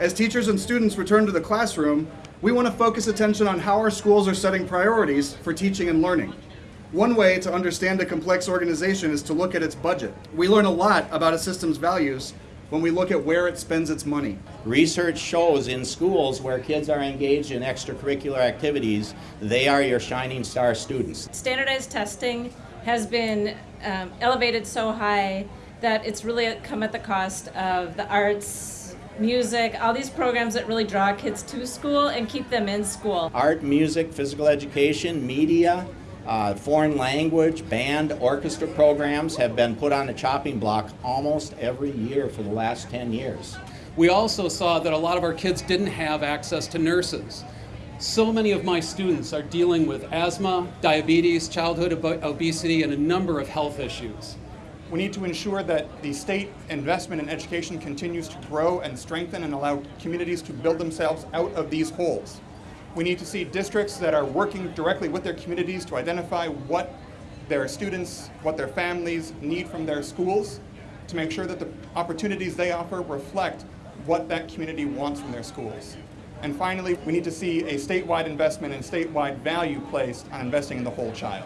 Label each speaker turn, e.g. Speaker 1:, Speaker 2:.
Speaker 1: As teachers and students return to the classroom, we want to focus attention on how our schools are setting priorities for teaching and learning. One way to understand a complex organization is to look at its budget. We learn a lot about a system's values when we look at where it spends its money.
Speaker 2: Research shows in schools where kids are engaged in extracurricular activities, they are your shining star students.
Speaker 3: Standardized testing has been um, elevated so high that it's really come at the cost of the arts, music, all these programs that really draw kids to school and keep them in school.
Speaker 2: Art, music, physical education, media, uh, foreign language, band, orchestra programs have been put on the chopping block almost every year for the last 10 years.
Speaker 4: We also saw that a lot of our kids didn't have access to nurses. So many of my students are dealing with asthma, diabetes, childhood ob- obesity, and a number of health issues.
Speaker 5: We need to ensure that the state investment in education continues to grow and strengthen and allow communities to build themselves out of these holes. We need to see districts that are working directly with their communities to identify what their students, what their families need from their schools to make sure that the opportunities they offer reflect what that community wants from their schools. And finally, we need to see a statewide investment and statewide value placed on investing in the whole child.